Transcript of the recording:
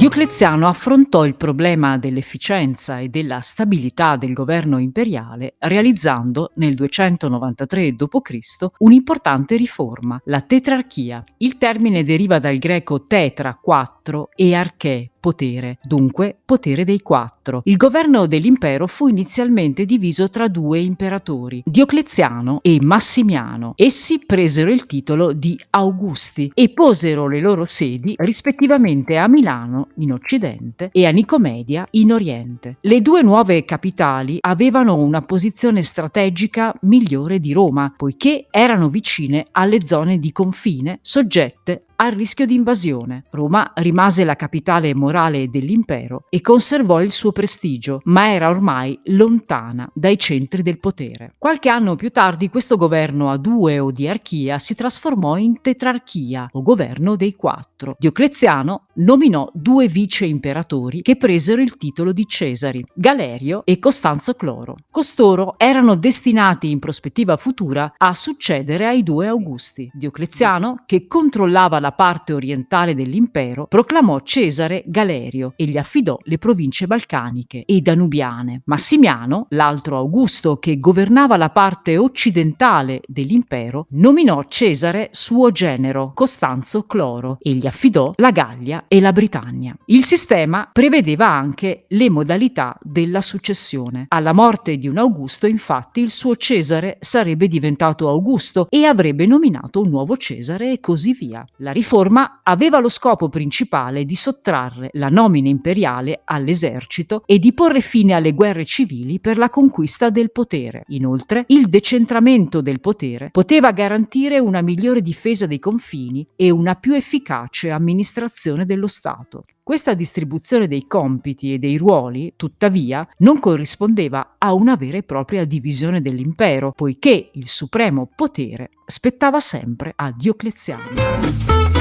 Diocleziano affrontò il problema dell'efficienza e della stabilità del governo imperiale realizzando nel 293 d.C. un'importante riforma, la tetrarchia. Il termine deriva dal greco tetra, quattro, e arché, potere, dunque potere dei quattro. Il governo dell'impero fu inizialmente diviso tra due imperatori, Diocleziano e Massimiano. Essi presero il titolo di Augusti e posero le loro sedi rispettivamente a Milano in Occidente e a Nicomedia in Oriente. Le due nuove capitali avevano una posizione strategica migliore di Roma, poiché erano vicine alle zone di confine soggette al rischio di invasione. Roma rimase la capitale morale dell'impero e conservò il suo prestigio, ma era ormai lontana dai centri del potere. Qualche anno più tardi questo governo a due o diarchia si trasformò in tetrarchia o governo dei quattro. Diocleziano nominò due vice imperatori che presero il titolo di Cesari, Galerio e Costanzo Cloro. Costoro erano destinati in prospettiva futura a succedere ai due Augusti. Diocleziano, che controllava la parte orientale dell'impero, proclamò Cesare Galerio e gli affidò le province balcaniche e danubiane. Massimiano, l'altro Augusto che governava la parte occidentale dell'impero, nominò Cesare suo genero, Costanzo Cloro, e gli affidò la Gallia e la Britannia. Il sistema prevedeva anche le modalità della successione. Alla morte di un Augusto, infatti, il suo Cesare sarebbe diventato Augusto e avrebbe nominato un nuovo Cesare e così via. La riforma aveva lo scopo principale di sottrarre la nomina imperiale all'esercito e di porre fine alle guerre civili per la conquista del potere. Inoltre, il decentramento del potere poteva garantire una migliore difesa dei confini e una più efficace amministrazione dello Stato. Questa distribuzione dei compiti e dei ruoli, tuttavia, non corrispondeva a una vera e propria divisione dell'impero, poiché il supremo potere spettava sempre a Diocleziano.